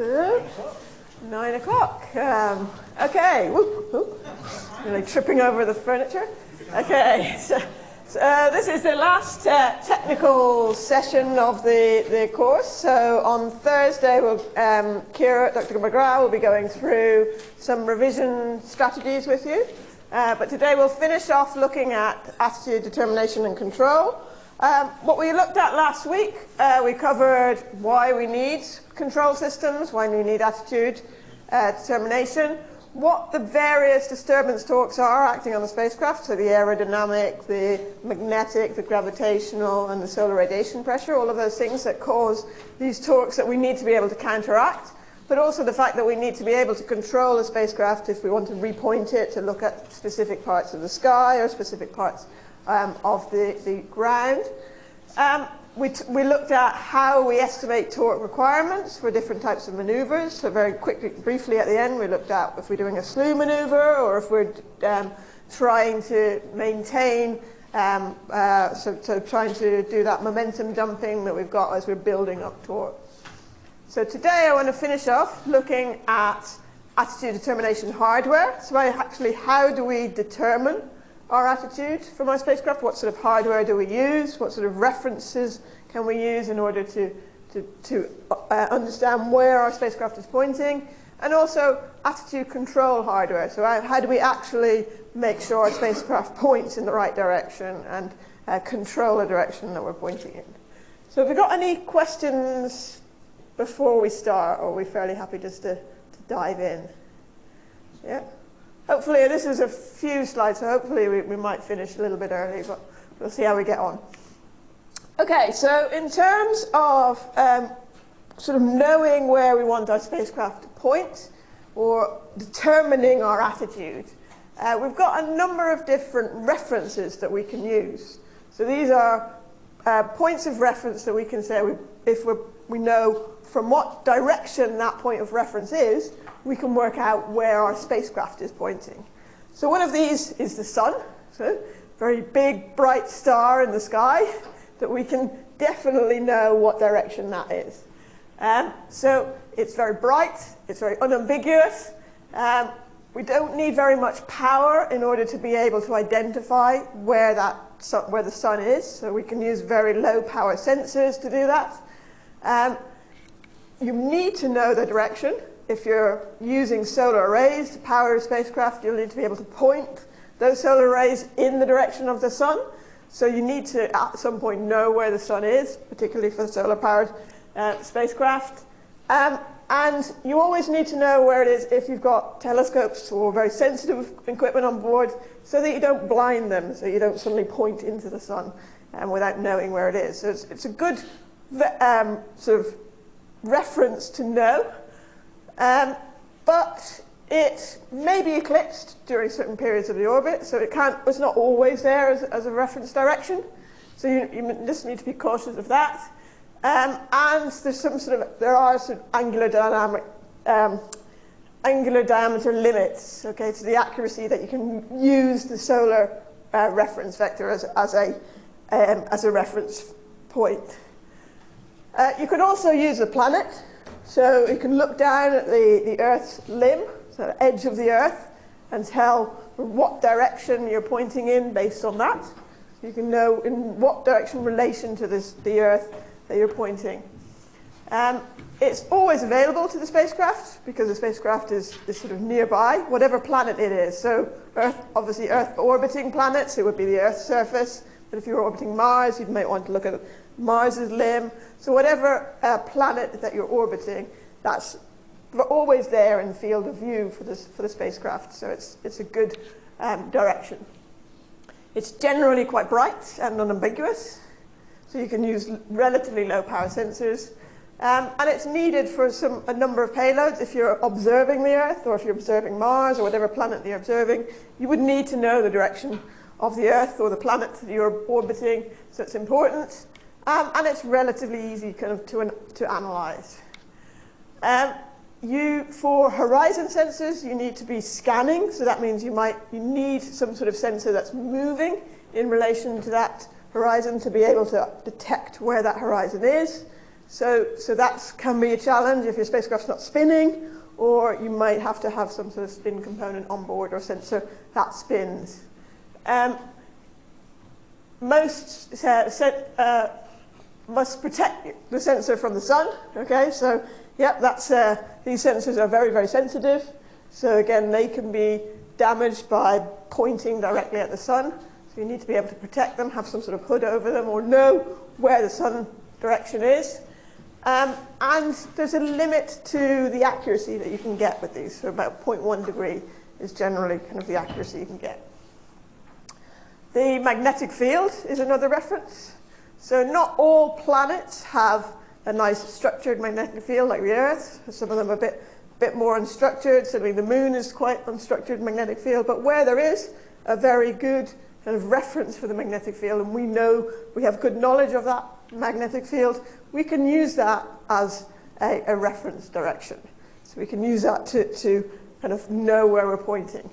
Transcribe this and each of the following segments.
So, nine o'clock. Um, okay. Whoop, whoop. Really tripping over the furniture. Okay. So, so uh, this is the last uh, technical session of the, the course. So on Thursday, we'll, um, Kira, Dr. McGrath will be going through some revision strategies with you. Uh, but today we'll finish off looking at attitude, determination and control. Um, what we looked at last week, uh, we covered why we need control systems, why we need attitude, uh, determination, what the various disturbance torques are acting on the spacecraft, so the aerodynamic, the magnetic, the gravitational, and the solar radiation pressure, all of those things that cause these torques that we need to be able to counteract, but also the fact that we need to be able to control the spacecraft if we want to repoint it to look at specific parts of the sky or specific parts um, of the, the ground. Um, we, we looked at how we estimate torque requirements for different types of maneuvers. So very quickly, briefly at the end, we looked at if we're doing a slew maneuver or if we're um, trying to maintain, um, uh, so, so trying to do that momentum dumping that we've got as we're building up torque. So today I want to finish off looking at attitude determination hardware. So actually, how do we determine our attitude from our spacecraft, what sort of hardware do we use, what sort of references can we use in order to, to, to uh, understand where our spacecraft is pointing, and also attitude control hardware. So how, how do we actually make sure our spacecraft points in the right direction and uh, control the direction that we're pointing in. So have we got any questions before we start, or are we fairly happy just to, to dive in? Yeah? Hopefully, this is a few slides, so hopefully we, we might finish a little bit early, but we'll see how we get on. Okay, so in terms of um, sort of knowing where we want our spacecraft to point, or determining our attitude, uh, we've got a number of different references that we can use. So these are uh, points of reference that we can say we, if we know from what direction that point of reference is, we can work out where our spacecraft is pointing. So one of these is the sun, so very big, bright star in the sky that we can definitely know what direction that is. Um, so it's very bright, it's very unambiguous. Um, we don't need very much power in order to be able to identify where, that where the sun is, so we can use very low power sensors to do that. Um, you need to know the direction, if you're using solar arrays to power a spacecraft, you'll need to be able to point those solar arrays in the direction of the sun. So you need to, at some point, know where the sun is, particularly for the solar-powered uh, spacecraft. Um, and you always need to know where it is if you've got telescopes or very sensitive equipment on board so that you don't blind them, so you don't suddenly point into the sun um, without knowing where it is. So it's, it's a good um, sort of reference to know. Um, but it may be eclipsed during certain periods of the orbit, so it can't, it's not always there as, as a reference direction. So you, you, just need to be cautious of that. Um, and there's some sort of, there are some angular dynamic, um, angular diameter limits, okay, to the accuracy that you can use the solar uh, reference vector as, as, a, um, as a reference point. Uh, you could also use the planet. So you can look down at the, the Earth's limb, so the edge of the Earth, and tell what direction you're pointing in based on that. You can know in what direction relation to this, the Earth that you're pointing. Um, it's always available to the spacecraft because the spacecraft is, is sort of nearby, whatever planet it is. So Earth, obviously Earth orbiting planets, it would be the Earth's surface. But if you're orbiting Mars, you might want to look at Mars's limb. So whatever uh, planet that you're orbiting, that's always there in the field of view for, for the spacecraft. So it's, it's a good um, direction. It's generally quite bright and unambiguous. So you can use relatively low power sensors. Um, and it's needed for some, a number of payloads. If you're observing the Earth or if you're observing Mars or whatever planet you're observing, you would need to know the direction of the Earth or the planet that you're orbiting. So it's important. Um, and it's relatively easy kind of to, to analyze. Um, you, for horizon sensors, you need to be scanning, so that means you might you need some sort of sensor that's moving in relation to that horizon to be able to detect where that horizon is. So, so that can be a challenge if your spacecraft's not spinning, or you might have to have some sort of spin component on board or sensor that spins. Um, most uh, uh, must protect the sensor from the sun. Okay, so yep, that's uh, these sensors are very very sensitive. So again, they can be damaged by pointing directly at the sun. So you need to be able to protect them, have some sort of hood over them, or know where the sun direction is. Um, and there's a limit to the accuracy that you can get with these. So about 0.1 degree is generally kind of the accuracy you can get. The magnetic field is another reference. So not all planets have a nice structured magnetic field like the Earth. Some of them are a bit, bit more unstructured. Certainly the Moon is quite unstructured magnetic field. But where there is a very good kind of reference for the magnetic field, and we know we have good knowledge of that magnetic field, we can use that as a, a reference direction. So we can use that to, to kind of know where we're pointing.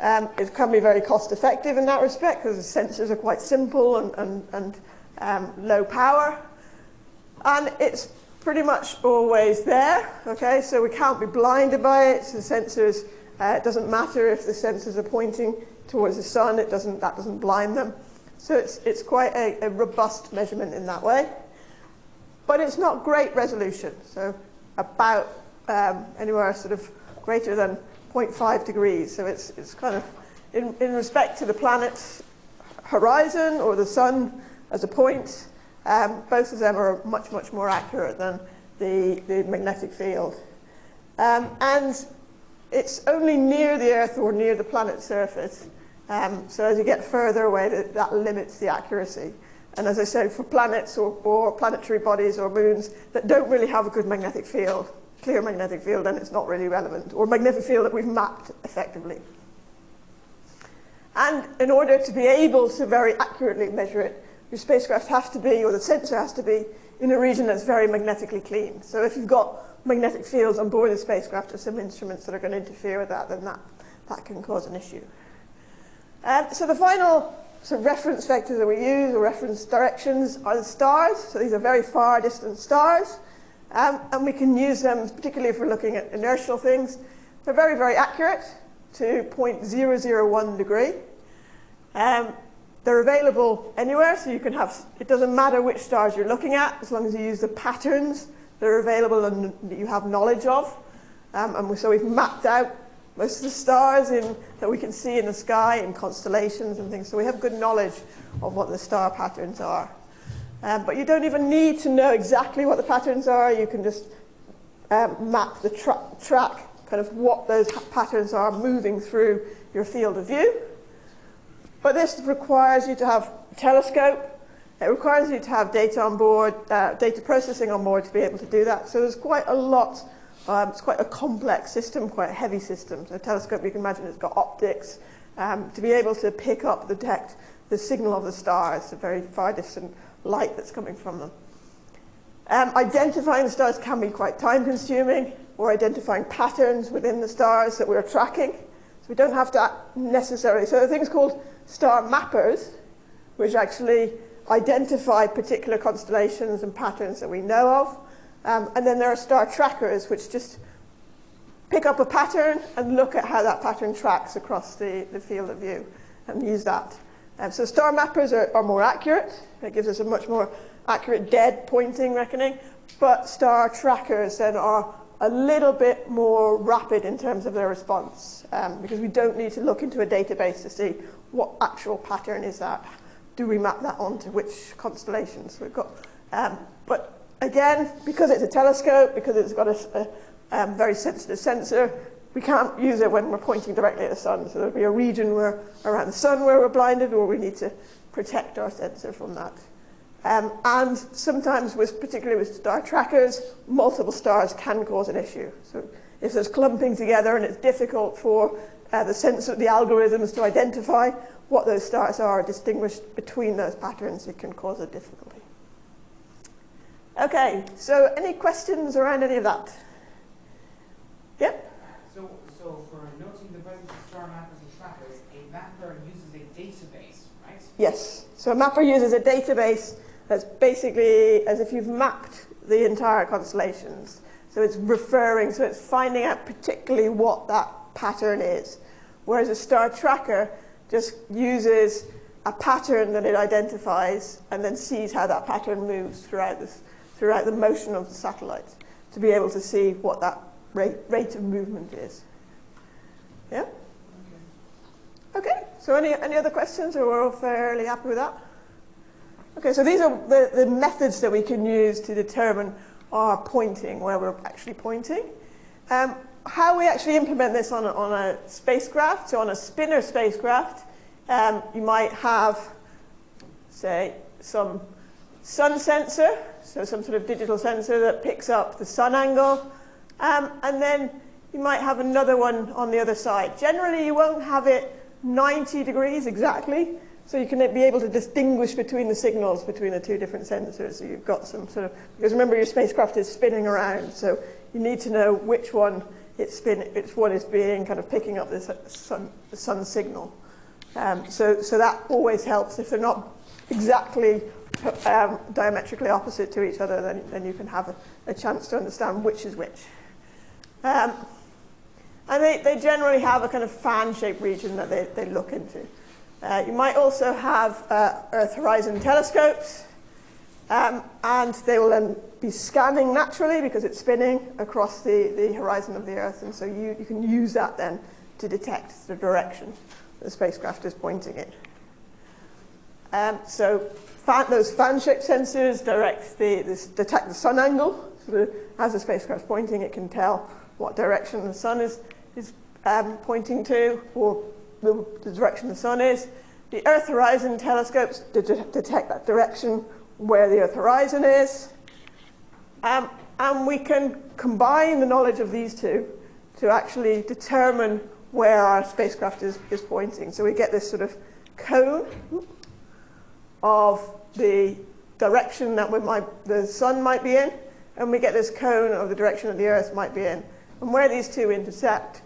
Um, it can be very cost effective in that respect because the sensors are quite simple and, and, and um, low power. And it's pretty much always there, okay? So we can't be blinded by it. So the sensors, uh, it doesn't matter if the sensors are pointing towards the sun, it doesn't, that doesn't blind them. So it's, it's quite a, a robust measurement in that way. But it's not great resolution, so about um, anywhere sort of greater than 0.5 degrees. So it's, it's kind of, in, in respect to the planet's horizon or the sun as a point, um, both of them are much, much more accurate than the, the magnetic field. Um, and it's only near the Earth or near the planet's surface. Um, so as you get further away, that, that, limits the accuracy. And as I said, for planets or, or planetary bodies or moons that don't really have a good magnetic field, clear magnetic field, then it's not really relevant, or magnetic field that we've mapped effectively. And in order to be able to very accurately measure it, your spacecraft has to be, or the sensor has to be, in a region that's very magnetically clean. So if you've got magnetic fields on board the spacecraft or some instruments that are going to interfere with that, then that, that can cause an issue. Um, so the final sort of reference vectors that we use, or reference directions, are the stars. So these are very far distant stars. Um, and we can use them, particularly if we're looking at inertial things. They're very, very accurate to 0.001 degree. Um, they're available anywhere, so you can have, it doesn't matter which stars you're looking at, as long as you use the patterns that are available and that you have knowledge of. Um, and so we've mapped out most of the stars in, that we can see in the sky and constellations and things. So we have good knowledge of what the star patterns are. Um, but you don't even need to know exactly what the patterns are. You can just um, map the tra track, kind of what those patterns are moving through your field of view. But this requires you to have telescope. It requires you to have data on board, uh, data processing on board to be able to do that. So there's quite a lot. Um, it's quite a complex system, quite a heavy system. So a telescope, you can imagine, it's got optics um, to be able to pick up, detect the signal of the stars, the very far distant light that's coming from them. Um, identifying the stars can be quite time consuming or identifying patterns within the stars that we're tracking. So we don't have to necessarily, so there are things called star mappers, which actually identify particular constellations and patterns that we know of. Um, and then there are star trackers, which just pick up a pattern and look at how that pattern tracks across the, the field of view and use that. Um, so star mappers are, are more accurate. It gives us a much more accurate dead pointing reckoning. But star trackers then are a little bit more rapid in terms of their response um, because we don't need to look into a database to see what actual pattern is that? Do we map that onto which constellations we've got? Um, but again, because it's a telescope, because it's got a, a um, very sensitive sensor, we can't use it when we're pointing directly at the sun. So there'll be a region where around the sun where we're blinded or we need to protect our sensor from that. Um, and sometimes, with, particularly with star trackers, multiple stars can cause an issue. So if there's clumping together and it's difficult for uh, the sensor, the algorithms to identify what those stars are, distinguish between those patterns, it can cause a difficulty. Okay, so any questions around any of that? Yep? So, so for noting the presence of star mappers and trackers, a mapper uses a database, right? Yes. So a mapper uses a database that's basically as if you've mapped the entire constellations. So it's referring, so it's finding out particularly what that pattern is. Whereas a star tracker just uses a pattern that it identifies and then sees how that pattern moves throughout, this, throughout the motion of the satellite to be able to see what that rate, rate of movement is. Yeah? Okay, so any, any other questions or we're all fairly happy with that? Okay, so these are the, the methods that we can use to determine our pointing, where we're actually pointing. Um, how we actually implement this on a, on a spacecraft, so on a spinner spacecraft, um, you might have, say, some sun sensor, so some sort of digital sensor that picks up the sun angle, um, and then you might have another one on the other side. Generally, you won't have it 90 degrees exactly, so you can be able to distinguish between the signals between the two different sensors. So you've got some sort of, because remember your spacecraft is spinning around, so you need to know which one it's spin, which one is being kind of picking up the sun, the sun signal. Um, so, so that always helps. If they're not exactly um, diametrically opposite to each other, then, then you can have a, a chance to understand which is which. Um, and they, they generally have a kind of fan-shaped region that they, they look into. Uh, you might also have uh, Earth horizon telescopes, um, and they will then be scanning naturally because it's spinning across the, the horizon of the Earth, and so you, you can use that then to detect the direction the spacecraft is pointing in. Um, so fan, those fan-shaped sensors direct the, detect the sun angle. So the, as the pointing, it can tell what direction the sun is, is um, pointing to, or the, the, direction the sun is. The Earth Horizon telescopes de detect that direction where the Earth horizon is. Um, and we can combine the knowledge of these two to actually determine where our spacecraft is, is pointing. So we get this sort of cone of the direction that might, the sun might be in, and we get this cone of the direction that the Earth might be in. And where these two intersect,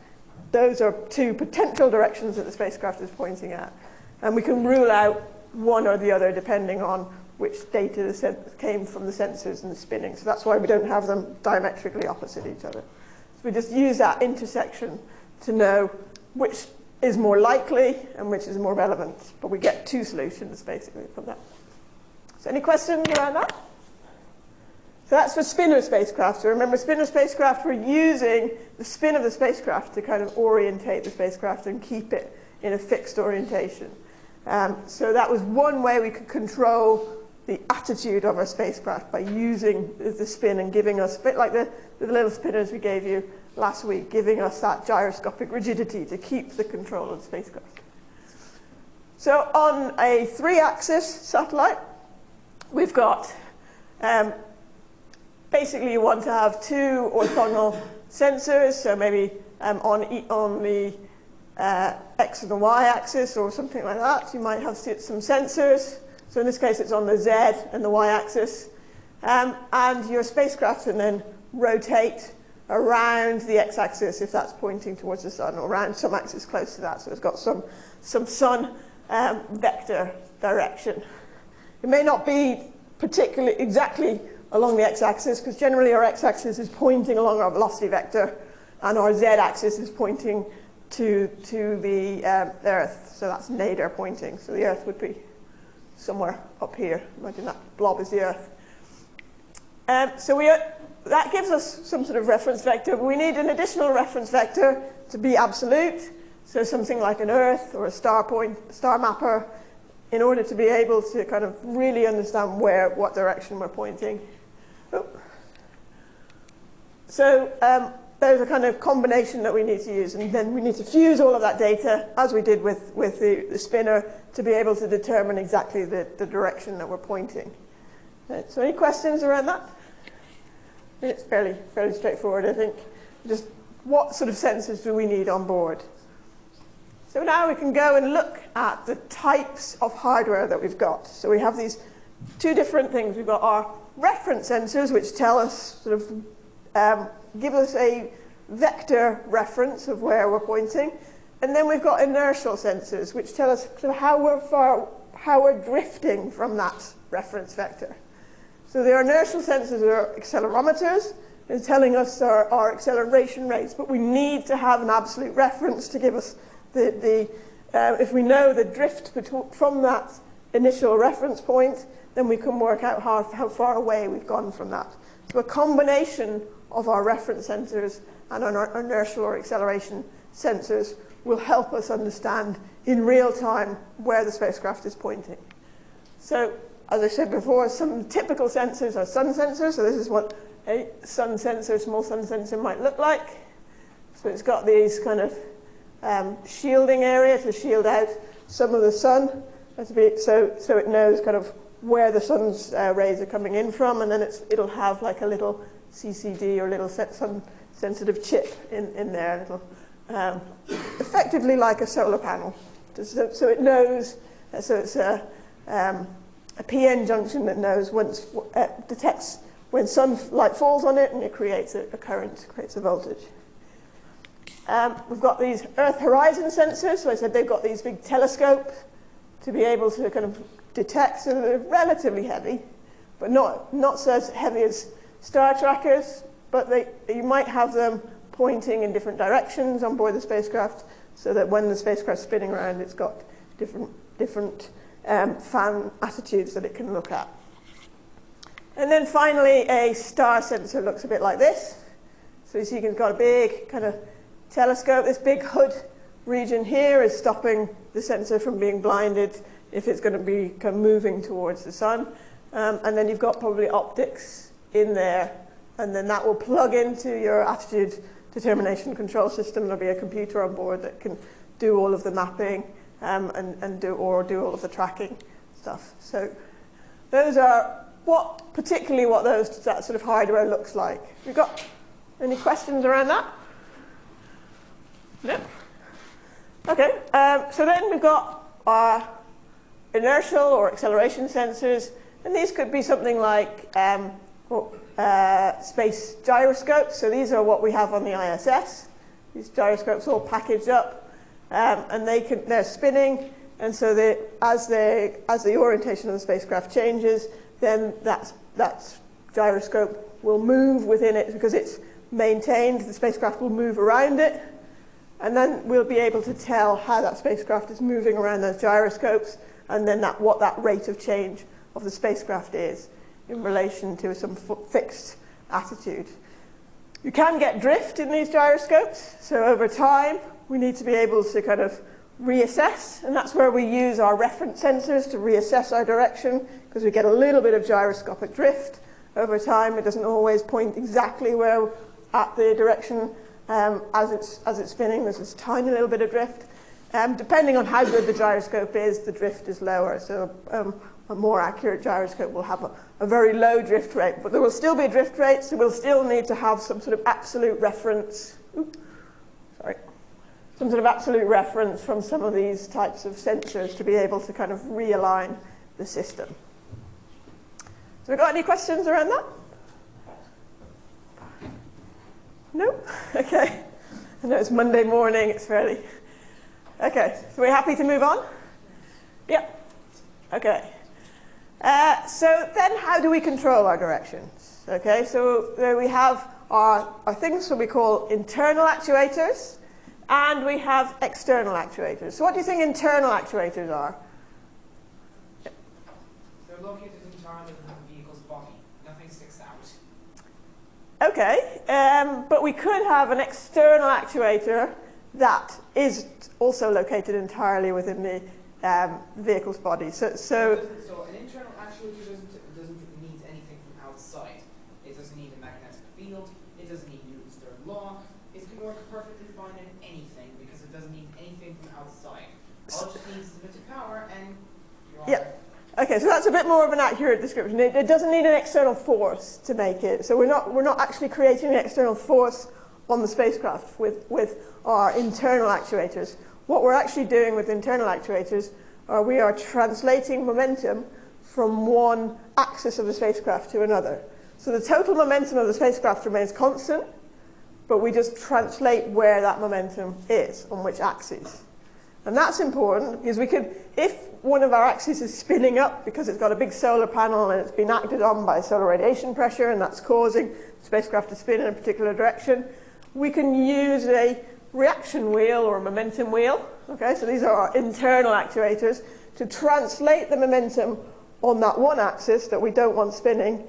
those are two potential directions that the spacecraft is pointing at. And we can rule out one or the other depending on which data came from the sensors and the spinning. So that's why we don't have them diametrically opposite each other. So we just use that intersection to know which is more likely and which is more relevant. But we get two solutions basically from that. So any questions around that? So that's for spinner spacecraft. So remember, spinner spacecraft, we're using the spin of the spacecraft to kind of orientate the spacecraft and keep it in a fixed orientation. Um, so that was one way we could control the attitude of our spacecraft by using the spin and giving us, a bit like the, the little spinners we gave you last week, giving us that gyroscopic rigidity to keep the control of the spacecraft. So on a three-axis satellite, we've got, um, basically you want to have two orthogonal sensors, so maybe um, on, e on the uh, x and the y axis or something like that. You might have some sensors. So in this case, it's on the z and the y axis. Um, and your spacecraft can then rotate around the x-axis if that's pointing towards the sun, or around some axis close to that. So it's got some, some sun um, vector direction. It may not be particularly exactly along the x-axis, because generally our x-axis is pointing along our velocity vector, and our z-axis is pointing to, to the um, Earth. So that's nadir pointing. So the Earth would be somewhere up here. Imagine that blob is the Earth. Um, so we, that gives us some sort of reference vector. We need an additional reference vector to be absolute. So something like an Earth or a star point, star mapper, in order to be able to kind of really understand where, what direction we're pointing. Oh. So um, there's a kind of combination that we need to use, and then we need to fuse all of that data, as we did with, with the, the spinner, to be able to determine exactly the, the direction that we're pointing. Right, so any questions around that? It's fairly, fairly straightforward, I think. Just what sort of sensors do we need on board? So now we can go and look at the types of hardware that we've got. So we have these two different things. We've got our reference sensors, which tell us, sort of, um, give us a vector reference of where we're pointing. And then we've got inertial sensors, which tell us how we're, far, how we're drifting from that reference vector. So the inertial sensors are accelerometers, and telling us our, our acceleration rates, but we need to have an absolute reference to give us the, the uh, if we know the drift from that initial reference point, then we can work out how, how far away we've gone from that. So a combination of our reference sensors and our inertial or acceleration sensors will help us understand in real time where the spacecraft is pointing. So, as I said before, some typical sensors are sun sensors. So this is what a sun sensor, small sun sensor might look like. So it's got these kind of um, shielding area to shield out some of the sun. So, so it knows kind of where the sun's uh, rays are coming in from, and then it'll have like a little CCD or little sun sensitive chip in, in there, little, um, effectively like a solar panel. So, so it knows, uh, so it's a, um, a PN junction that knows once, uh, detects when sunlight falls on it and it creates a, a current, creates a voltage. Um, we've got these Earth horizon sensors, so I said they've got these big telescopes to be able to kind of detect, so they're relatively heavy, but not, not so heavy as star trackers, but they, you might have them pointing in different directions on board the spacecraft so that when the spacecraft's spinning around, it's got different, different um, fan attitudes that it can look at. And then finally, a star sensor looks a bit like this. So you see it's got a big kind of telescope. This big hood region here is stopping the sensor from being blinded if it's going to be kind of moving towards the sun. Um, and then you've got probably optics in there, and then that will plug into your attitude determination control system. There'll be a computer on board that can do all of the mapping um, and, and do, or do all of the tracking stuff. So those are what, particularly what those, that sort of hardware looks like. We've got any questions around that? No? Okay, um, so then we've got our inertial or acceleration sensors, and these could be something like um, uh, space gyroscopes. So these are what we have on the ISS. These gyroscopes all packaged up, um, and they can, they're spinning, and so they, as, they, as the orientation of the spacecraft changes, then that that gyroscope will move within it because it's maintained. The spacecraft will move around it, and then we'll be able to tell how that spacecraft is moving around those gyroscopes, and then that, what that rate of change of the spacecraft is in relation to some fixed attitude. You can get drift in these gyroscopes, so over time we need to be able to kind of reassess, and that's where we use our reference sensors to reassess our direction, because we get a little bit of gyroscopic drift over time. It doesn't always point exactly where at the direction um, as, it's, as it's spinning. There's this tiny little bit of drift. Um, depending on how good the gyroscope is, the drift is lower. So um, a more accurate gyroscope will have a, a, very low drift rate, but there will still be drift rates, so we'll still need to have some sort of absolute reference. Oops, sorry. Some sort of absolute reference from some of these types of sensors to be able to kind of realign the system. So we got any questions around that? No? Okay. I know it's Monday morning, it's fairly... Okay, so we're happy to move on? Yep. Okay. Uh, so then how do we control our directions? Okay, so there we have our, our things that we call internal actuators, and we have external actuators. So what do you think internal actuators are? They're located entirely within the vehicle's body. Nothing sticks out. Okay, um, but we could have an external actuator that is also located entirely within the um, vehicle's body. So, so, so an internal actuator doesn't, doesn't need anything from outside. It doesn't need a magnetic field. It doesn't need Newton's third law. It can work perfectly fine in anything because it doesn't need anything from outside. All it just needs is a bit of power and yeah. Okay, so that's a bit more of an accurate description. It, it, doesn't need an external force to make it. So we're not, we're not actually creating an external force on the spacecraft with, with our internal actuators. What we're actually doing with internal actuators are we are translating momentum from one axis of the spacecraft to another. So the total momentum of the spacecraft remains constant, but we just translate where that momentum is, on which axis. And that's important because we could, if one of our axes is spinning up because it's got a big solar panel and it's been acted on by solar radiation pressure and that's causing the spacecraft to spin in a particular direction, we can use a reaction wheel or a momentum wheel. Okay, so these are our internal actuators to translate the momentum on that one axis that we don't want spinning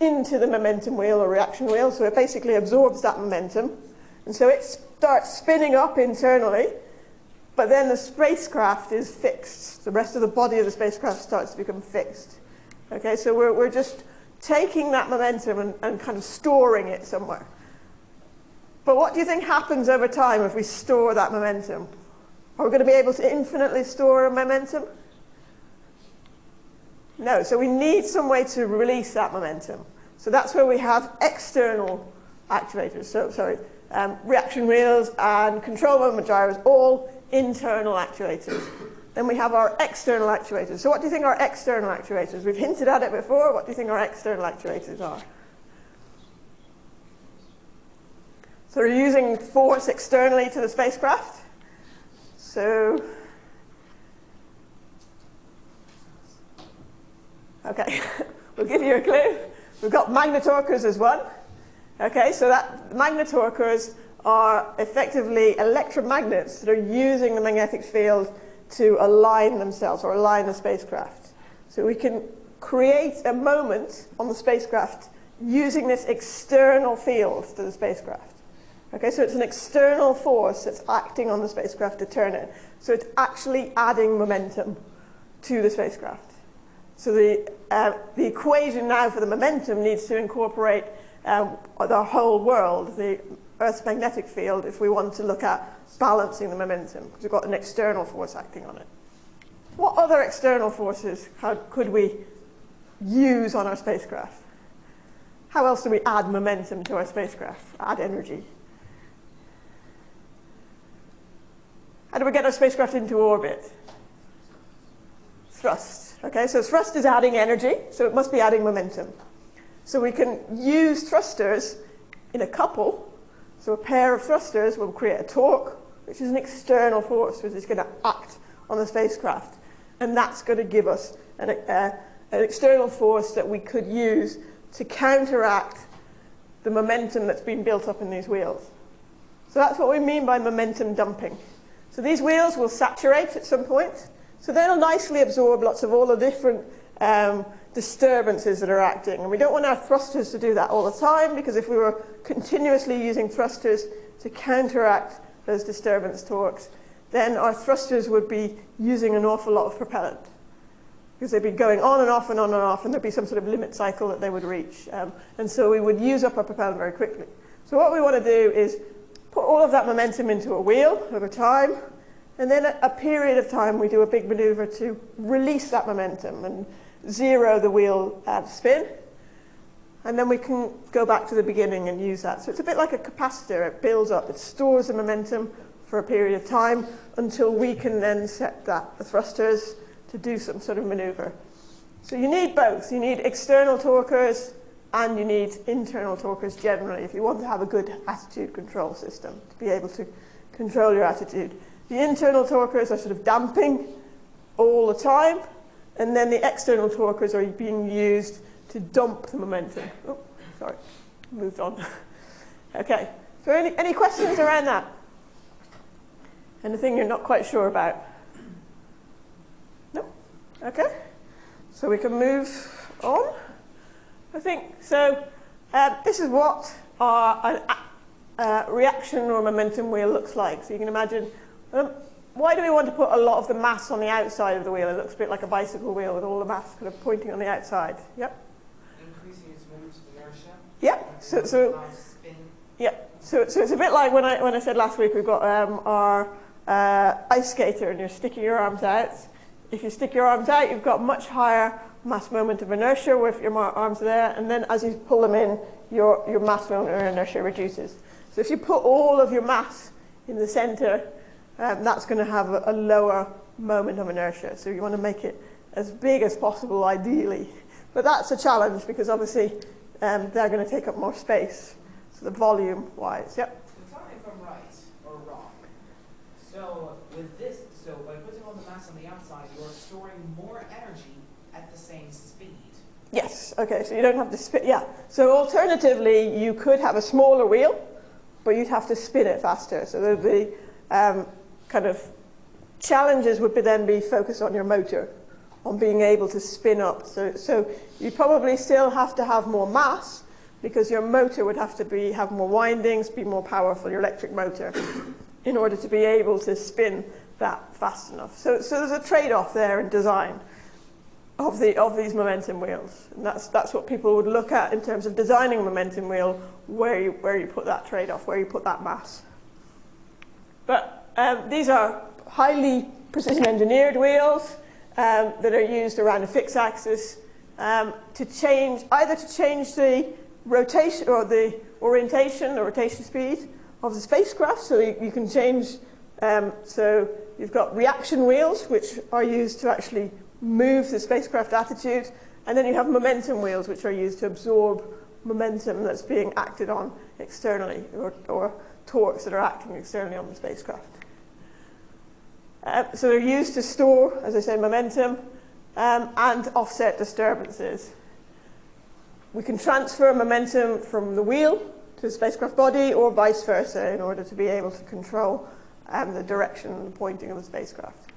into the momentum wheel or reaction wheel. So it basically absorbs that momentum. And so it starts spinning up internally, but then the spacecraft is fixed. The rest of the body of the spacecraft starts to become fixed. Okay, so we're, we're just taking that momentum and, and kind of storing it somewhere. But what do you think happens over time if we store that momentum? Are we going to be able to infinitely store momentum? No, so we need some way to release that momentum. So that's where we have external actuators. So, sorry, um, reaction wheels and control moment gyros, all internal actuators. Then we have our external actuators. So what do you think our external actuators? We've hinted at it before. What do you think our external actuators are? So we're using force externally to the spacecraft. So, okay, we'll give you a clue. We've got magnetorquers as one. Okay, so that magnetorquers are effectively electromagnets that are using the magnetic field to align themselves or align the spacecraft. So we can create a moment on the spacecraft using this external field to the spacecraft. Okay, so it's an external force that's acting on the spacecraft to turn it. So it's actually adding momentum to the spacecraft. So the, uh, the equation now for the momentum needs to incorporate um, the whole world, the Earth's magnetic field, if we want to look at balancing the momentum, because we've got an external force acting on it. What other external forces could we use on our spacecraft? How else do we add momentum to our spacecraft, add energy? How do we get our spacecraft into orbit? Thrust. Okay, so thrust is adding energy, so it must be adding momentum. So we can use thrusters in a couple. So a pair of thrusters will create a torque, which is an external force which is going to act on the spacecraft. And that's going to give us an, uh, an external force that we could use to counteract the momentum that's been built up in these wheels. So that's what we mean by momentum dumping. So these wheels will saturate at some point. So they'll nicely absorb lots of all the different um, disturbances that are acting. And we don't want our thrusters to do that all the time because if we were continuously using thrusters to counteract those disturbance torques, then our thrusters would be using an awful lot of propellant because they'd be going on and off and on and off and there'd be some sort of limit cycle that they would reach. Um, and so we would use up our propellant very quickly. So what we want to do is put all of that momentum into a wheel over time, and then a, a period of time we do a big maneuver to release that momentum and zero the wheel at spin. And then we can go back to the beginning and use that. So it's a bit like a capacitor. It builds up, it stores the momentum for a period of time until we can then set that, the thrusters, to do some sort of maneuver. So you need both. You need external torquers and you need internal torquers generally if you want to have a good attitude control system to be able to control your attitude. The internal torquers are sort of damping all the time, and then the external torquers are being used to dump the momentum. Oh, sorry, moved on. okay, so any, any questions around that? Anything you're not quite sure about? No? Okay, so we can move on. I think so. Uh, this is what our uh, reaction or momentum wheel looks like. So you can imagine. Um, why do we want to put a lot of the mass on the outside of the wheel? It looks a bit like a bicycle wheel with all the mass kind of pointing on the outside. Yep. Increasing its moment of inertia. Yep. So, so Yep. So, so it's a bit like when I when I said last week we've got um, our uh, ice skater and you're sticking your arms out. If you stick your arms out, you've got much higher mass moment of inertia with your arms there, and then as you pull them in, your, your mass moment of inertia reduces. So if you put all of your mass in the center, um, that's going to have a, a, lower moment of inertia. So you want to make it as big as possible, ideally. But that's a challenge because obviously um, they're going to take up more space. So the volume-wise, yep. Tell me if I'm right or wrong. So with this, so by putting all the mass on the outside, you're storing more energy at the same speed. Yes, okay, so you don't have to spin, yeah. So alternatively, you could have a smaller wheel, but you'd have to spin it faster. So there'd be um, kind of challenges would be then be focused on your motor, on being able to spin up. So, so you probably still have to have more mass because your motor would have to be, have more windings, be more powerful, your electric motor, in order to be able to spin that fast enough. So, so there's a trade-off there in design of, the, of these momentum wheels. And that's, that's what people would look at in terms of designing a momentum wheel, where you, where you put that trade-off, where you put that mass. But um, these are highly precision engineered wheels um, that are used around a fixed axis um, to change, either to change the rotation or the orientation or rotation speed of the spacecraft, so you, you can change, um, so you've got reaction wheels, which are used to actually move the spacecraft attitude, and then you have momentum wheels, which are used to absorb momentum that's being acted on externally, or, or torques that are acting externally on the spacecraft. Uh, so they're used to store, as I said, momentum um, and offset disturbances. We can transfer momentum from the wheel to the spacecraft body or vice versa in order to be able to control um, the direction and the pointing of the spacecraft.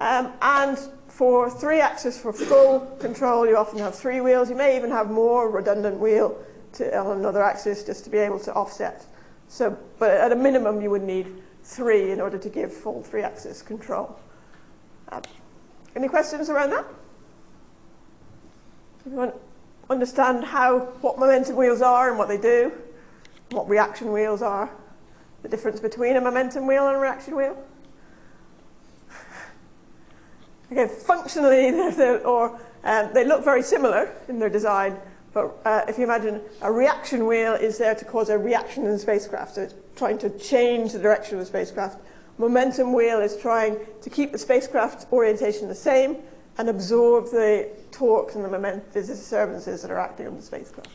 Um, and for three axis for full control, you often have three wheels. You may even have more redundant wheel to, on another axis just to be able to offset. So, but at a minimum, you would need three in order to give full three axis control. Um, any questions around that? Anyone understand how, what momentum wheels are and what they do? What reaction wheels are? The difference between a momentum wheel and a reaction wheel? Okay, functionally, they're, they're, or um, they look very similar in their design, but uh, if you imagine a reaction wheel is there to cause a reaction in the spacecraft, so it's trying to change the direction of the spacecraft. Momentum wheel is trying to keep the spacecraft orientation the same and absorb the torques and the, moment, the disturbances that are acting on the spacecraft.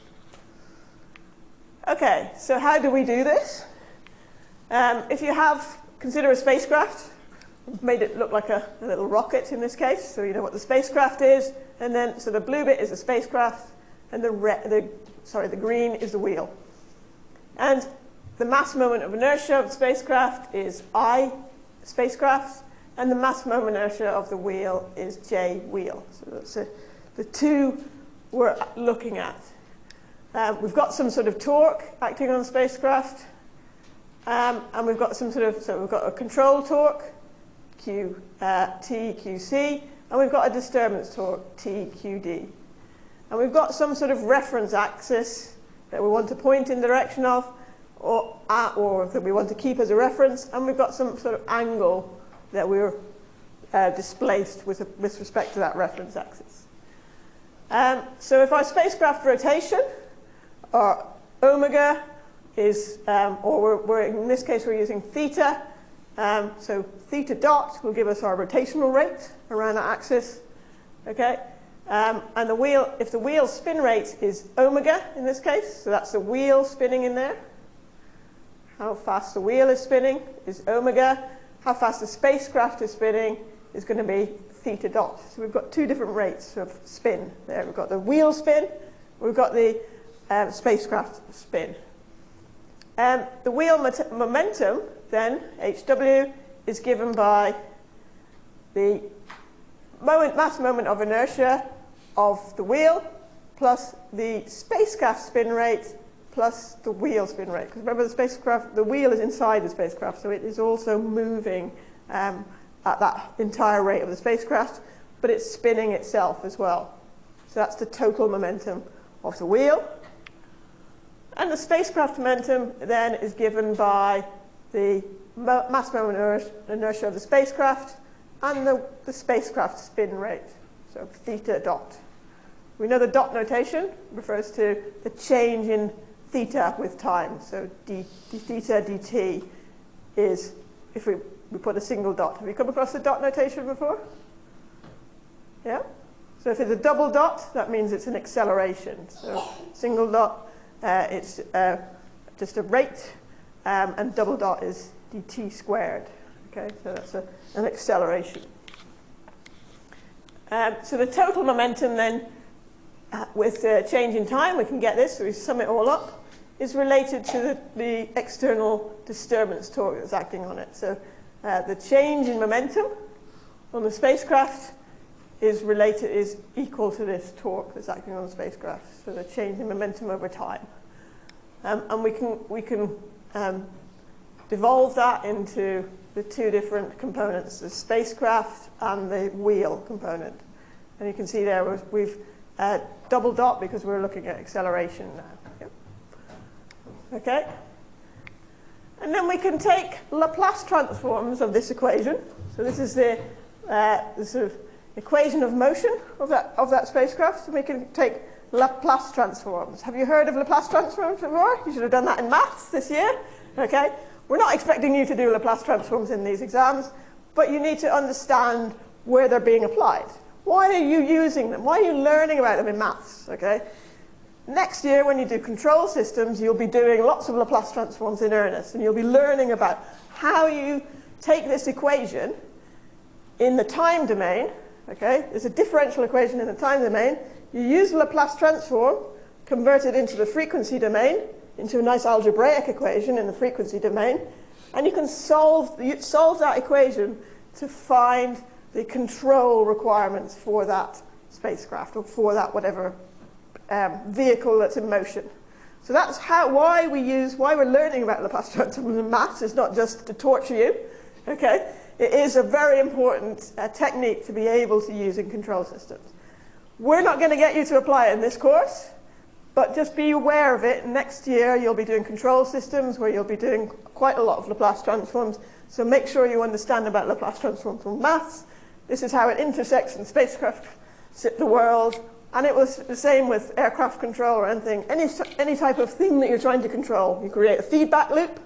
Okay, so how do we do this? Um, if you have, consider a spacecraft, made it look like a, a, little rocket in this case, so you know what the spacecraft is, and then, so the blue bit is the spacecraft, and the, the, sorry, the green is the wheel. And the mass moment of inertia of the spacecraft is I spacecraft, and the mass moment of inertia of the wheel is J wheel. So that's a, the two we're looking at. Um, we've got some sort of torque acting on the spacecraft, um, and we've got some sort of, so we've got a control torque, Q, uh, T, QC, and we've got a disturbance torque, T, QD. And we've got some sort of reference axis that we want to point in the direction of, or, uh, or that we want to keep as a reference, and we've got some sort of angle that we're uh, displaced with, a, with respect to that reference axis. Um, so if our spacecraft rotation, our omega is, um, or we're, we're, in this case we're using theta, um, so theta dot will give us our rotational rate around that axis. Okay, um, and the wheel, if the wheel spin rate is omega in this case, so that's the wheel spinning in there. How fast the wheel is spinning is omega. How fast the spacecraft is spinning is going to be theta dot. So we've got two different rates of spin there. We've got the wheel spin, we've got the um, spacecraft spin. Um, the wheel momentum then, HW, is given by the moment, mass moment of inertia of the wheel plus the spacecraft spin rate plus the wheel spin rate. Because remember, the spacecraft, the wheel is inside the spacecraft, so it is also moving um, at that entire rate of the spacecraft, but it's spinning itself as well. So that's the total momentum of the wheel. And the spacecraft momentum then is given by the mass moment inertia of the spacecraft and the, the spacecraft spin rate, so theta dot. We know the dot notation refers to the change in theta with time. So d, d theta dt is, if we, we put a single dot. Have you come across the dot notation before? Yeah? So if it's a double dot, that means it's an acceleration. So single dot, uh, it's uh, just a rate, um, and double dot is dt squared. Okay, so that's a, an acceleration. Um, so the total momentum then, uh, with uh, change in time, we can get this, so we sum it all up, is related to the, the external disturbance torque that's acting on it. So uh, the change in momentum on the spacecraft is related is equal to this torque that's acting on the spacecraft. So the change in momentum over time, um, and we can we can um, devolve that into the two different components, the spacecraft and the wheel component. And you can see there we've uh, double dot because we're looking at acceleration now. Okay. And then we can take Laplace transforms of this equation. So this is the, uh, the sort of equation of motion of that, of that spacecraft. And we can take Laplace transforms. Have you heard of Laplace transforms before? You should have done that in maths this year. Okay. We're not expecting you to do Laplace transforms in these exams, but you need to understand where they're being applied. Why are you using them? Why are you learning about them in maths? Okay? Next year, when you do control systems, you'll be doing lots of Laplace transforms in earnest, and you'll be learning about how you take this equation in the time domain. Okay? There's a differential equation in the time domain. You use the Laplace transform, convert it into the frequency domain, into a nice algebraic equation in the frequency domain, and you can solve, you solve that equation to find the control requirements for that spacecraft or for that whatever um, vehicle that's in motion. So that's how, why we use, why we're learning about Laplace transforms in maths is not just to torture you, okay? It is a very important uh, technique to be able to use in control systems. We're not going to get you to apply it in this course, but just be aware of it. Next year, you'll be doing control systems where you'll be doing quite a lot of Laplace transforms. So make sure you understand about Laplace transforms from maths. This is how it intersects in spacecraft, the world. And it was the same with aircraft control or anything. Any, any type of thing that you're trying to control. You create a feedback loop.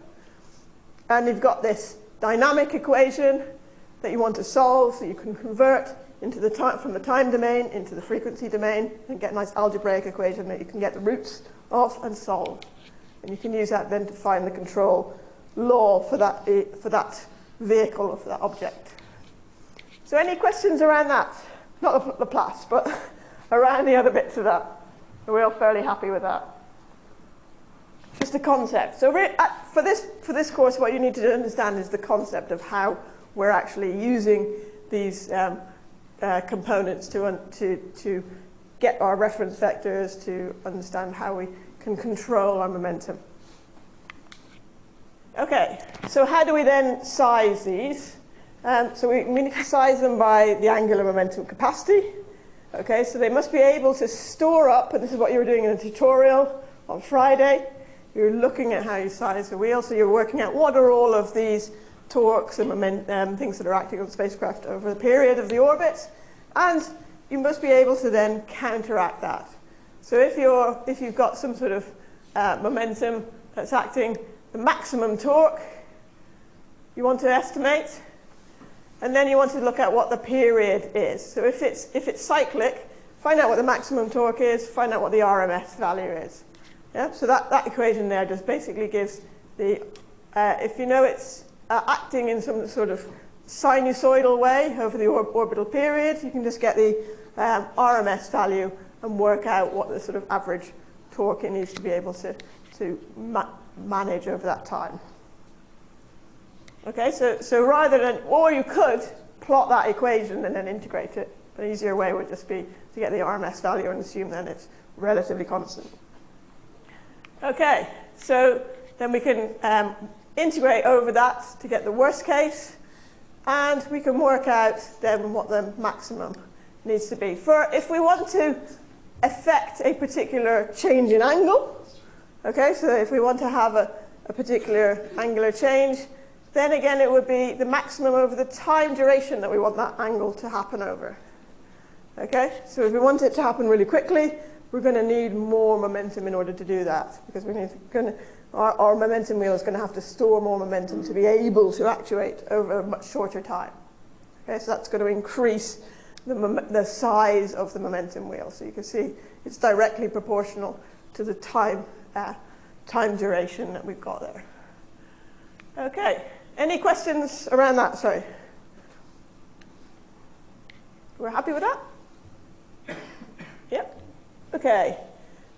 And you've got this dynamic equation that you want to solve so you can convert into the time, from the time domain into the frequency domain and get a nice algebraic equation that you can get the roots of and solve. And you can use that then to find the control law for that, eh, for that vehicle or for that object. So any questions around that? Not the Laplace, but around the other bits of that. We're we all fairly happy with that? Just a concept. So uh, for this, for this course, what you need to understand is the concept of how we're actually using these um, uh, components to, to, to get our reference vectors to understand how we can control our momentum. Okay, so how do we then size these? Um, so we, we need to size them by the angular momentum capacity. Okay, so they must be able to store up, and this is what you were doing in the tutorial on Friday. You're looking at how you size the wheel, so you're working out what are all of these torques and moment, um, things that are acting on the spacecraft over the period of the orbit. And you must be able to then counteract that. So if, you're, if you've got some sort of uh, momentum that's acting the maximum torque, you want to estimate, and then you want to look at what the period is. So if it's, if it's cyclic, find out what the maximum torque is, find out what the RMS value is. Yeah? So that, that equation there just basically gives the, uh, if you know it's uh, acting in some sort of sinusoidal way over the or orbital period, you can just get the um, RMS value and work out what the sort of average torque it needs to be able to, to ma manage over that time. Okay, so, so rather than, or you could plot that equation and then integrate it. An easier way would just be to get the RMS value and assume then it's relatively constant. Okay, so then we can um, integrate over that to get the worst case, and we can work out then what the maximum needs to be. For if we want to affect a particular change in angle, okay, so if we want to have a, a particular angular change, then again it would be the maximum over the time duration that we want that angle to happen over. Okay, so if we want it to happen really quickly, we're going to need more momentum in order to do that because we need to, our, our momentum wheel is going to have to store more momentum to be able to actuate over a much shorter time. Okay, so that's going to increase the, the size of the momentum wheel. So you can see it's directly proportional to the time, uh, time duration that we've got there. Okay, Any questions around that? Sorry. We're happy with that? Yep. Okay.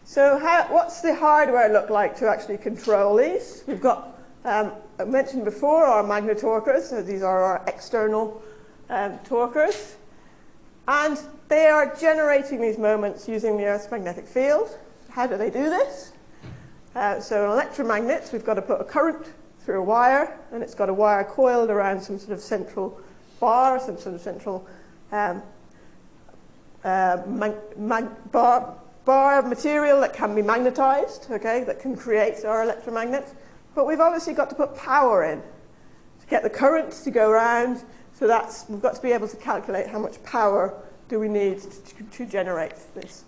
So how, what's the hardware look like to actually control these? We've got, um, I mentioned before, our magnetorquers. So these are our external um, torquers. And they are generating these moments using the Earth's magnetic field. How do they do this? Uh, so an electromagnet, we've got to put a current through a wire, and it's got a wire coiled around some sort of central bar, some sort of central um, uh, bar, bar of material that can be magnetized, okay, that can create our electromagnets. But we've obviously got to put power in to get the current to go around. So that's, we've got to be able to calculate how much power do we need to, to generate this.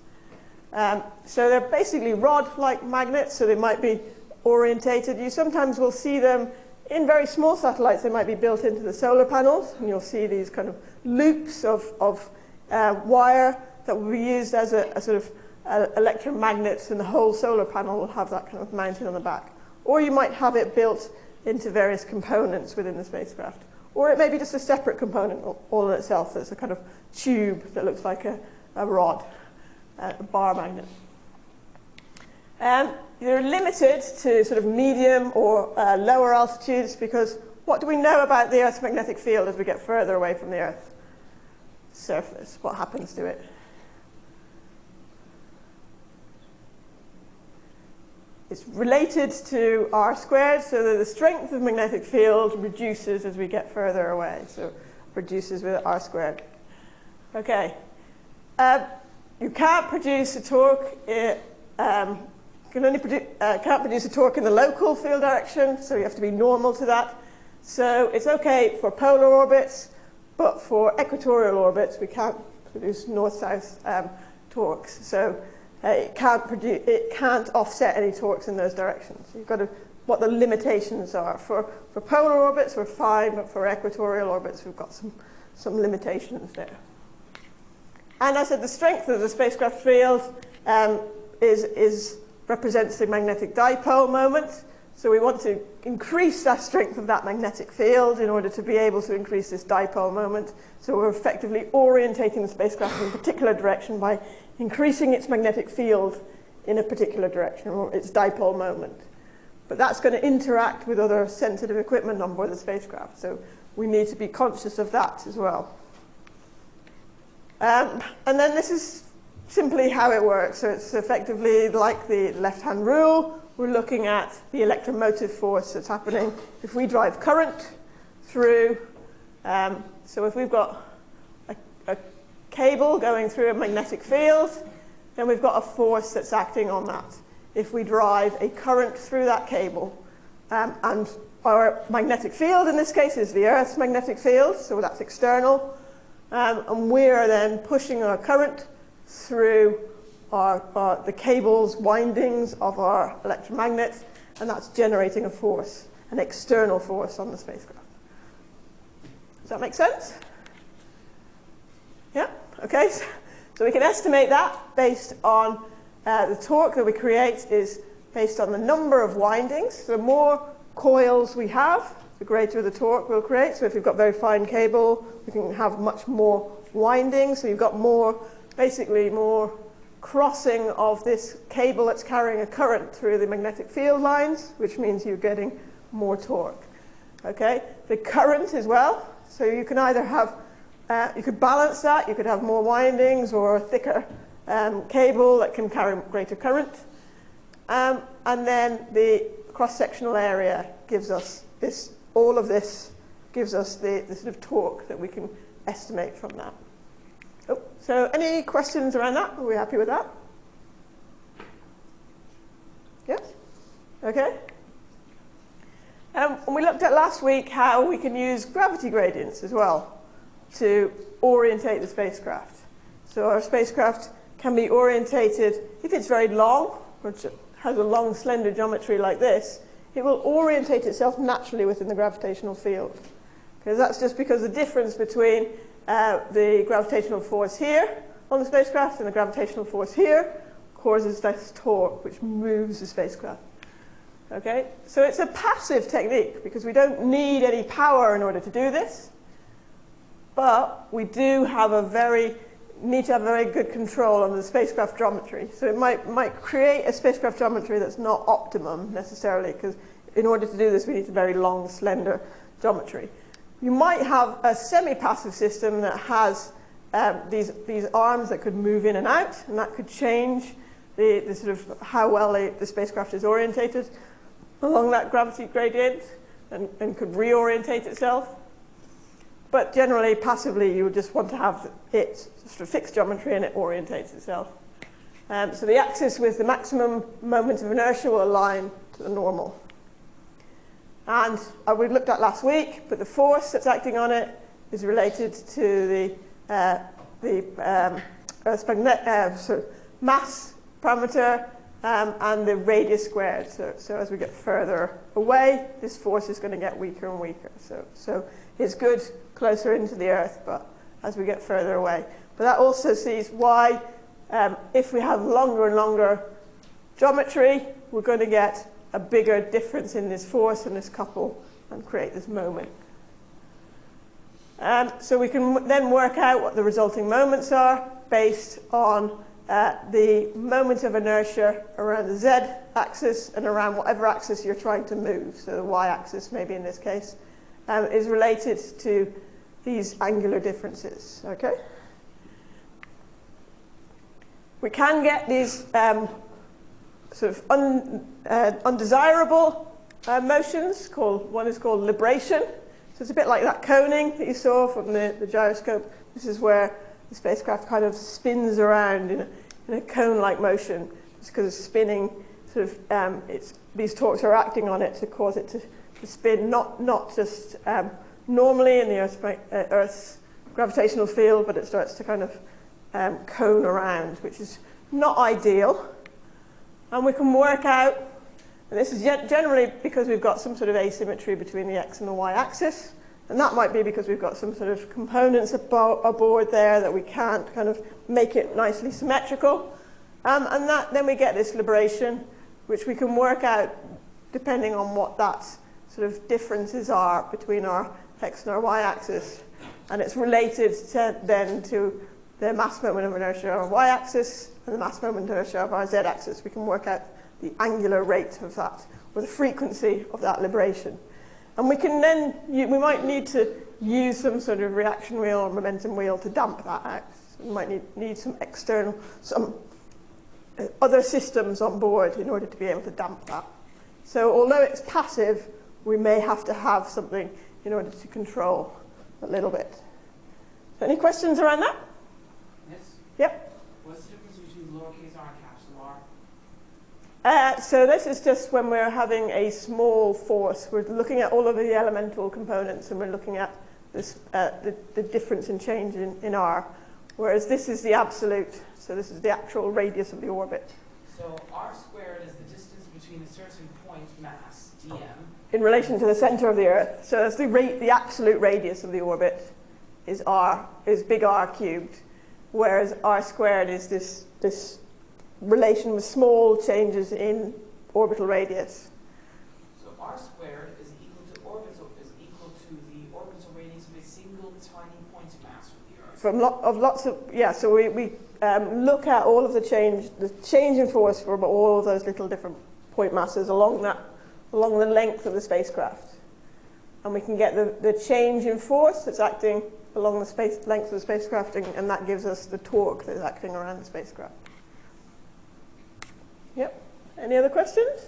Um, so they're basically rod-like magnets, so they might be orientated. You sometimes will see them in very small satellites. They might be built into the solar panels, and you'll see these kind of loops of, of uh, wire that will be used as a, a sort of uh, electromagnets, and the whole solar panel will have that kind of mounted on the back. Or you might have it built into various components within the spacecraft. Or it may be just a separate component all in itself that's a kind of tube that looks like a, a rod, uh, a bar magnet. Um, you're limited to sort of medium or uh, lower altitudes because what do we know about the Earth's magnetic field as we get further away from the Earth surface? What happens to it? It's related to r squared, so that the strength of the magnetic field reduces as we get further away. So reduces with r squared. Okay. Uh, you can't produce a torque. It, um, can only produ uh, can't produce a torque in the local field direction, so you have to be normal to that. So it's okay for polar orbits, but for equatorial orbits, we can't produce north-south um, torques. So uh, it, can't produce, it can't offset any torques in those directions. You've got to, what the limitations are. For, for polar orbits, we're fine, but for equatorial orbits, we've got some, some limitations there. And I said the strength of the spacecraft field um, is, is, represents the magnetic dipole moment. So we want to increase the strength of that magnetic field in order to be able to increase this dipole moment. So we're effectively orientating the spacecraft in a particular direction by increasing its magnetic field in a particular direction, or its dipole moment. But that's going to interact with other sensitive equipment on board the spacecraft. So we need to be conscious of that as well. Um, and then this is simply how it works. So it's effectively like the left-hand rule we're looking at the electromotive force that's happening if we drive current through. Um, so if we've got a, a cable going through a magnetic field, then we've got a force that's acting on that. If we drive a current through that cable, um, and our magnetic field in this case is the Earth's magnetic field, so that's external, um, and we are then pushing our current through are, are the cables, windings of our electromagnets, and that's generating a force, an external force on the spacecraft. Does that make sense? Yeah? Okay. So we can estimate that based on uh, the torque that we create is based on the number of windings. The more coils we have, the greater the torque we'll create. So if you've got very fine cable, we can have much more windings. So you've got more, basically more crossing of this cable that's carrying a current through the magnetic field lines, which means you're getting more torque. Okay, the current as well. So you can either have, uh, you could balance that, you could have more windings or a thicker um, cable that can carry greater current. Um, and then the cross-sectional area gives us this, all of this gives us the, the sort of torque that we can estimate from that. So any questions around that? Are we happy with that? Yes? Okay. Um, and we looked at last week how we can use gravity gradients as well to orientate the spacecraft. So our spacecraft can be orientated, if it's very long, which has a long slender geometry like this, it will orientate itself naturally within the gravitational field. Because that's just because the difference between uh, the gravitational force here on the spacecraft and the gravitational force here causes this torque, which moves the spacecraft. Okay, so it's a passive technique because we don't need any power in order to do this, but we do have a very need to have very good control on the spacecraft geometry. So it might, might create a spacecraft geometry that's not optimum necessarily because in order to do this we need a very long, slender geometry. You might have a semi-passive system that has um, these, these arms that could move in and out and that could change the, the sort of how well they, the spacecraft is orientated along that gravity gradient and, and could reorientate itself. But generally, passively, you would just want to have it sort of fixed geometry and it orientates itself. Um, so the axis with the maximum moment of inertia will align to the normal. And uh, we looked at last week, but the force that's acting on it is related to the, uh, the um, Earth's magnet, uh, so mass parameter um, and the radius squared. So, so as we get further away, this force is going to get weaker and weaker. So, so it's good closer into the Earth, but as we get further away. But that also sees why, um, if we have longer and longer geometry, we're going to get a bigger difference in this force and this couple and create this moment. Um, so we can then work out what the resulting moments are based on uh, the moment of inertia around the z-axis and around whatever axis you're trying to move. So the y-axis, maybe in this case, um, is related to these angular differences. Okay. We can get these um, sort of un, uh, undesirable uh, motions. Called one is called libration. So it's a bit like that coning that you saw from the, the gyroscope. This is where the spacecraft kind of spins around in a, in a cone-like motion just because it's spinning. Sort of, um, it's, these torques are acting on it to cause it to, to spin, not, not just um, normally in the Earth's, uh, Earth's, gravitational field, but it starts to kind of um, cone around, which is not ideal. And we can work out, and this is generally because we've got some sort of asymmetry between the x and the y axis, and that might be because we've got some sort of components aboard there that we can't kind of make it nicely symmetrical. Um, and that, then we get this libration, which we can work out depending on what that sort of differences are between our x and our y-axis. And it's related to, then to the mass moment of inertia on our y-axis and the mass moment of inertia of our z-axis. We can work out the angular rate of that, or the frequency of that libration. And we can then, we might need to use some sort of reaction wheel or momentum wheel to damp that out. We might need, need some external, some uh, other systems on board in order to be able to damp that. So although it's passive, we may have to have something in order to control a little bit. So any questions around that? Yep. What's the difference between lowercase r and capital R? Uh, so this is just when we're having a small force. We're looking at all of the elemental components and we're looking at this, uh, the, the difference in change in, in r. Whereas this is the absolute, so this is the actual radius of the orbit. So r squared is the distance between a certain point mass, dm, in relation to the center of the Earth. So that's the, rate, the absolute radius of the orbit is r, is big R cubed, whereas r squared is this, this relation with small changes in orbital radius. So r squared is equal to orbital is equal to the orbital radius of a single tiny point mass of the Earth. From lot of lots of yeah, so we, we um, look at all of the change, the change in force from all of those little different point masses along that along the length of the spacecraft. And we can get the, the change in force that's acting along the space, length of the spacecraft, and, and that gives us the torque that's acting around the spacecraft. Yep. Any other questions?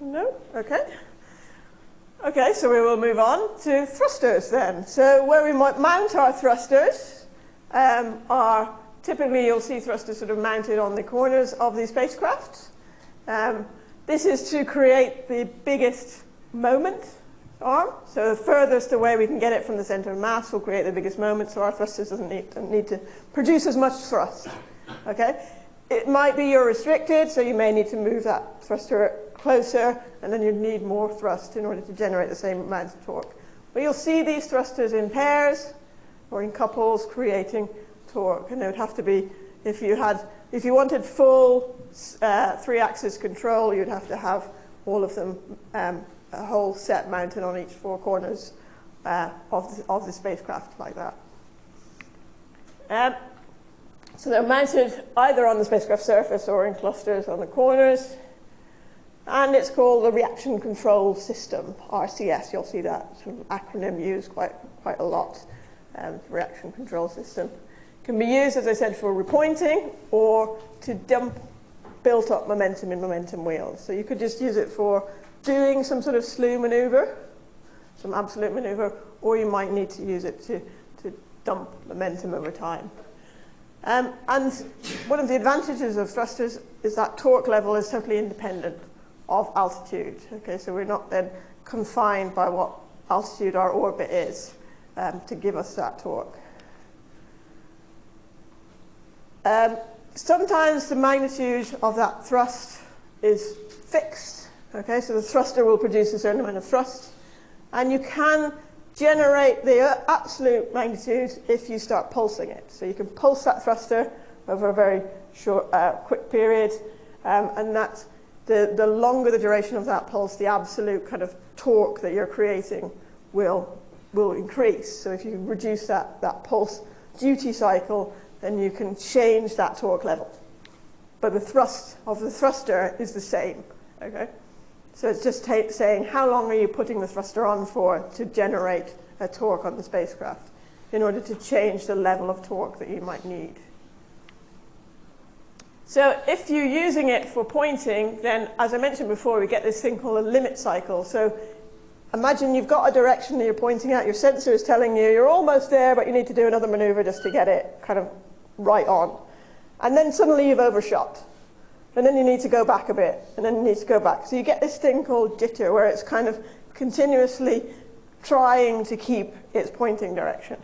No? Okay. Okay, so we will move on to thrusters then. So where we might mount our thrusters um, are typically you'll see thrusters sort of mounted on the corners of the spacecraft. Um, this is to create the biggest moment So the furthest away we can get it from the center of mass will create the biggest moment, so our thrusters doesn't need, don't need to produce as much thrust. Okay? It might be you're restricted, so you may need to move that thruster closer, and then you'd need more thrust in order to generate the same amount of torque. But you'll see these thrusters in pairs or in couples creating torque, and they would have to be if you had, if you wanted full uh, three-axis control, you'd have to have all of them, um, a whole set mounted on each four corners uh, of, the, of the spacecraft like that. Um, so they're mounted either on the spacecraft surface or in clusters on the corners. And it's called the Reaction Control System, RCS. You'll see that sort of acronym used quite, quite a lot, um, Reaction Control System. Can be used, as I said, for repointing or to dump built up momentum in momentum wheels. So you could just use it for doing some sort of slew maneuver, some absolute maneuver, or you might need to use it to, to dump momentum over time. Um, and one of the advantages of thrusters is that torque level is totally independent of altitude. Okay, so we're not then confined by what altitude our orbit is um, to give us that torque. Um, sometimes the magnitude of that thrust is fixed. Okay, so the thruster will produce a certain amount of thrust, and you can generate the absolute magnitude if you start pulsing it. So you can pulse that thruster over a very short, uh, quick period, um, and that the, the longer the duration of that pulse, the absolute kind of torque that you're creating will, will increase. So if you reduce that, that pulse duty cycle, then you can change that torque level. But the thrust of the thruster is the same, okay? So it's just saying how long are you putting the thruster on for to generate a torque on the spacecraft in order to change the level of torque that you might need. So if you're using it for pointing, then as I mentioned before, we get this thing called a limit cycle. So imagine you've got a direction that you're pointing at, your sensor is telling you you're almost there, but you need to do another maneuver just to get it kind of right on. And then suddenly you've overshot and then you need to go back a bit, and then you need to go back. So you get this thing called jitter, where it's kind of continuously trying to keep its pointing direction.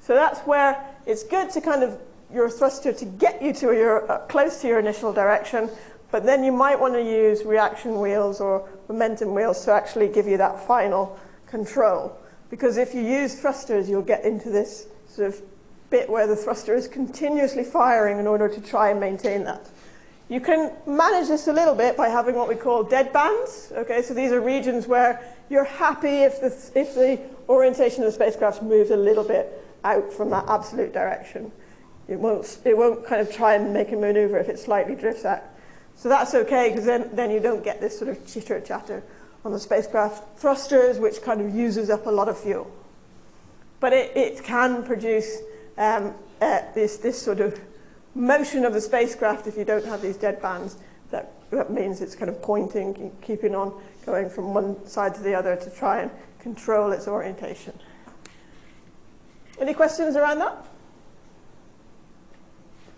So that's where it's good to kind of your thruster to get you to your uh, close to your initial direction, but then you might want to use reaction wheels or momentum wheels to actually give you that final control. Because if you use thrusters, you'll get into this sort of bit where the thruster is continuously firing in order to try and maintain that. You can manage this a little bit by having what we call dead bands. Okay, so these are regions where you're happy if the, if the orientation of the spacecraft moves a little bit out from that absolute direction. It won't, it won't kind of try and make a maneuver if it slightly drifts out. So that's okay, because then, then you don't get this sort of chitter chatter on the spacecraft thrusters, which kind of uses up a lot of fuel. But it, it can produce um, uh, this, this sort of motion of the spacecraft, if you don't have these dead bands, that, that means it's kind of pointing, keeping on going from one side to the other to try and control its orientation. Any questions around that?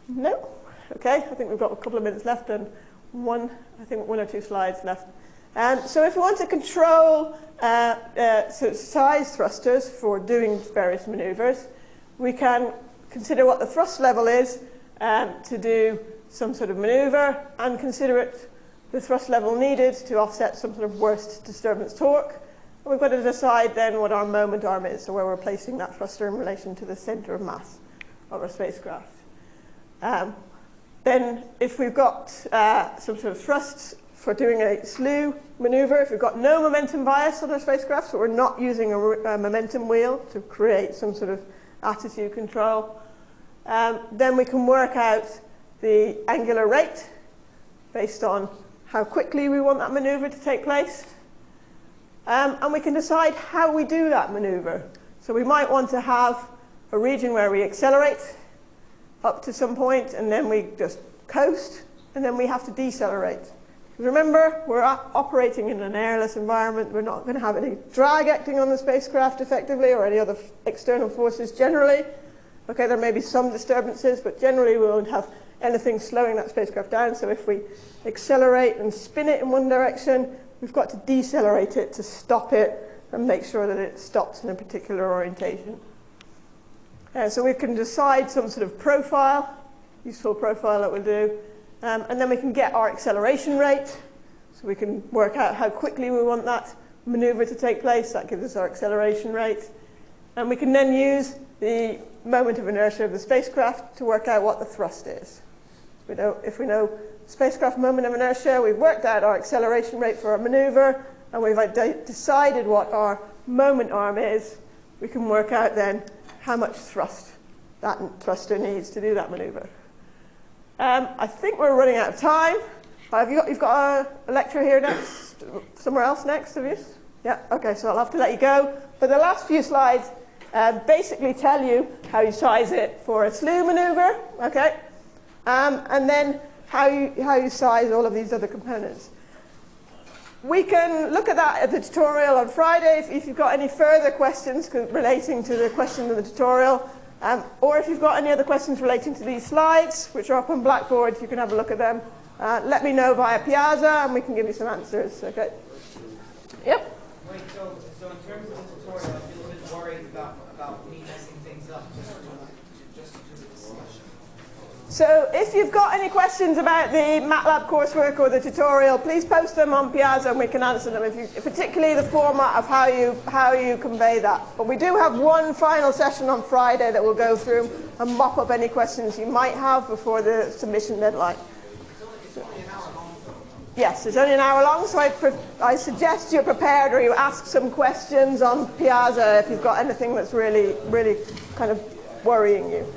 No? Okay, I think we've got a couple of minutes left and one, I think one or two slides left. Um, so if we want to control uh, uh, so size thrusters for doing various maneuvers, we can consider what the thrust level is um, to do some sort of maneuver and consider it the thrust level needed to offset some sort of worst disturbance torque. And we've got to decide then what our moment arm is, so where we're placing that thruster in relation to the center of mass of our spacecraft. Um, then if we've got uh, some sort of thrusts for doing a slew maneuver, if we've got no momentum bias on our spacecraft, so we're not using a, a momentum wheel to create some sort of attitude control, um, then we can work out the angular rate based on how quickly we want that maneuver to take place. Um, and we can decide how we do that maneuver. So we might want to have a region where we accelerate up to some point and then we just coast and then we have to decelerate. Remember, we're operating in an airless environment. We're not going to have any drag acting on the spacecraft effectively or any other external forces generally. Okay, there may be some disturbances, but generally we won't have anything slowing that spacecraft down. So if we accelerate and spin it in one direction, we've got to decelerate it to stop it and make sure that it stops in a particular orientation. Uh, so we can decide some sort of profile, useful profile that we'll do, um, and then we can get our acceleration rate. So we can work out how quickly we want that maneuver to take place. That gives us our acceleration rate. And we can then use the moment of inertia of the spacecraft to work out what the thrust is. We know, if we know spacecraft moment of inertia, we've worked out our acceleration rate for our maneuver, and we've decided what our moment arm is, we can work out then how much thrust that thruster needs to do that maneuver. Um, I think we're running out of time. Have you got, you've got a, a lecture here next, somewhere else next, have you? Yeah, okay, so I'll have to let you go. But the last few slides uh, basically tell you how you size it for a slew maneuver, okay? Um, and then how you, how you size all of these other components. We can look at that at the tutorial on Friday if, if you've got any further questions relating to the question in the tutorial. Um, or if you've got any other questions relating to these slides, which are up on Blackboard, you can have a look at them. Uh, let me know via Piazza and we can give you some answers. Okay. Yep. Wait, so, so in terms of the tutorial, I feel a bit worried about, about me messing things up just, just because of the discussion. So if you've got any questions about the MATLAB coursework or the tutorial, please post them on Piazza and we can answer them, if you, particularly the format of how you, how you convey that. But we do have one final session on Friday that we'll go through and mop up any questions you might have before the submission deadline. Yes, it's only an hour long, so I, I suggest you're prepared or you ask some questions on Piazza if you've got anything that's really, really kind of worrying you.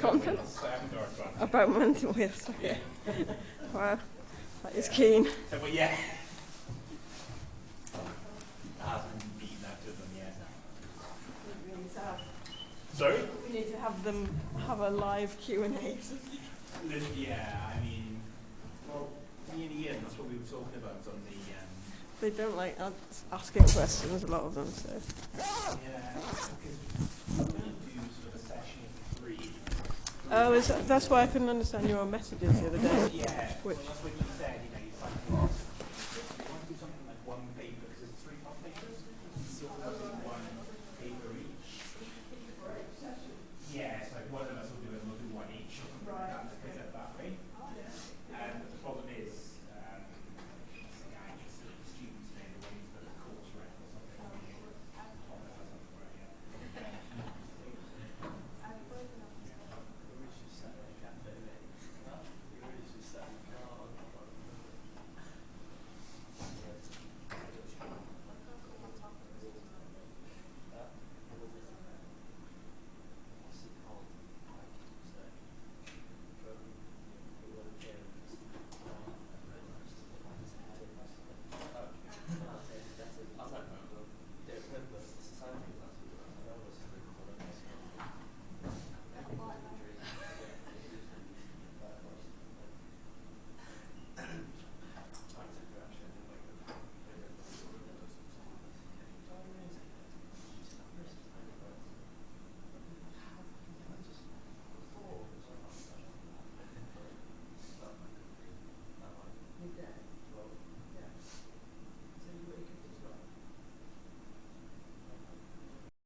Content? About mental health. Okay. Yeah. wow. That is keen. So, but yeah. I haven't beaten that them yet. We need Sorry? we need to have them have a live Q and A. Yeah, I mean, well, me and Ian, that's what we were talking about on the. Um, They don't like asking questions. A lot of them. So. yeah, because I'm going to do sort of a session of three. Oh, is that, that's why I couldn't understand your messages the other day. Yeah, Which- well, that's what you said. You